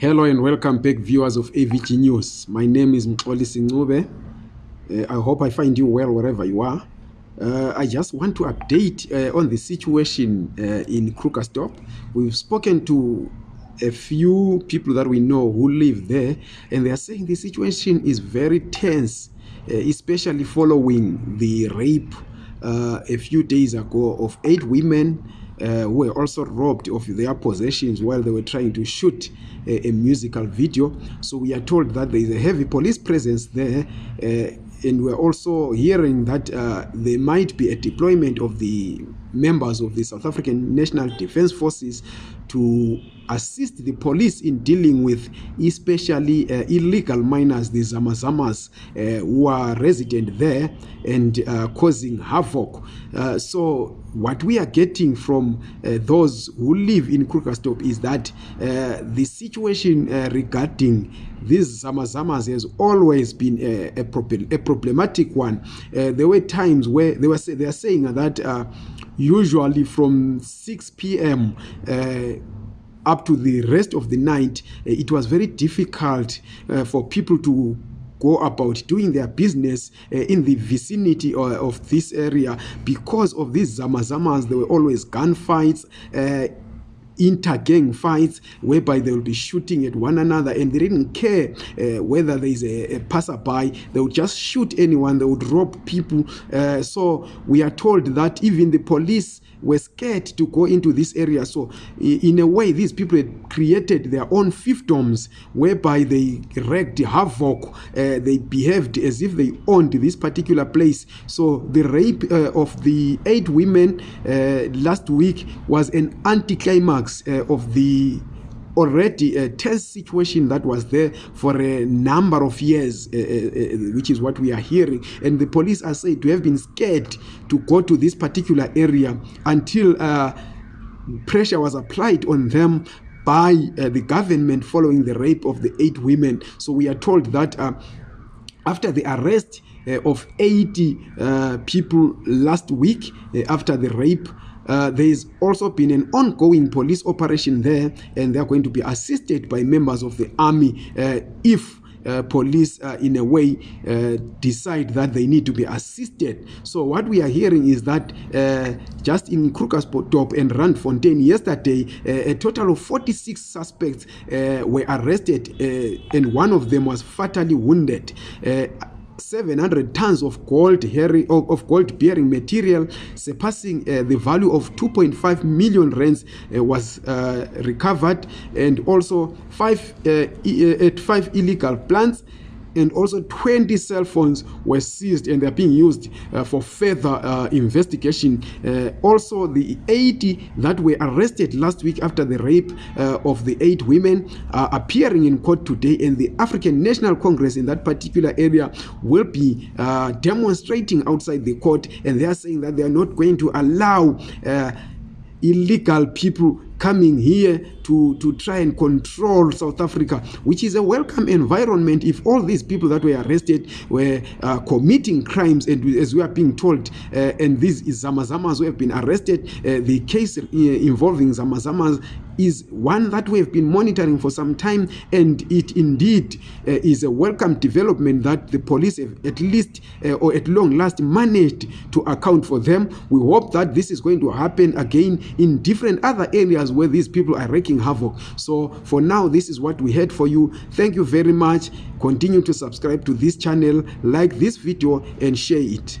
Hello and welcome back viewers of AVG News. My name is Mxoli Singube. Uh, I hope I find you well wherever you are. Uh, I just want to update uh, on the situation uh, in Krugersdorp. We've spoken to a few people that we know who live there and they are saying the situation is very tense, uh, especially following the rape uh, a few days ago of eight women uh, were also robbed of their possessions while they were trying to shoot a, uh, a musical video. So we are told that there is a heavy police presence there. Uh, and we're also hearing that uh, there might be a deployment of the members of the South African National Defense Forces to assist the police in dealing with especially uh, illegal miners, the Zamazamas, uh, who are resident there and uh, causing havoc. Uh, so, what we are getting from uh, those who live in Krugerstorp is that uh, the situation uh, regarding uh, these zamazamas has always been a, a, problem, a problematic one uh, there were times where they were say, they are saying that uh, usually from 6 p.m uh, up to the rest of the night uh, it was very difficult uh, for people to go about doing their business uh, in the vicinity of, uh, of this area because of these zamazamas there were always gunfights uh, intergang fights whereby they will be shooting at one another and they didn't care uh, whether there is a, a passerby they would just shoot anyone they would rob people uh, so we are told that even the police were scared to go into this area so in a way these people had created their own fifdoms whereby they wrecked havoc uh, they behaved as if they owned this particular place so the rape uh, of the eight women uh, last week was an anticlimax uh, of the already a tense situation that was there for a number of years, uh, uh, which is what we are hearing. And the police are said to have been scared to go to this particular area until uh, pressure was applied on them by uh, the government following the rape of the eight women. So we are told that uh, after the arrest of 80 people last week after the rape, uh, there's also been an ongoing police operation there and they're going to be assisted by members of the army uh, if Uh, police uh, in a way uh, decide that they need to be assisted so what we are hearing is that uh, just in krugersdorp and rand fontain yesterday uh, a total of 46 suspects uh, were arrested uh, and one of them was fatally wounded uh, 700 tons of gold, hairy, of gold bearing material surpassing uh, the value of 2.5 million rands uh, was uh, recovered and also five, uh, e, uh at five illegal plants and also 20 cell phones were seized and they're being used uh, for further uh, investigation. Uh, also, the 80 that were arrested last week after the rape uh, of the eight women are appearing in court today, and the African National Congress in that particular area will be uh, demonstrating outside the court, and they are saying that they are not going to allow uh, illegal people coming here to, to try and control south africa which is a welcome environment if all these people that were arrested were uh, committing crimes and as we are being told uh, and these zamazamas who have been arrested uh, the case uh, involving zamazamas is one that we have been monitoring for some time and it indeed uh, is a welcome development that the police have at least uh, or at long last managed to account for them we hope that this is going to happen again in different other areas where these people are wreaking havoc so for now this is what we had for you thank you very much continue to subscribe to this channel like this video and share it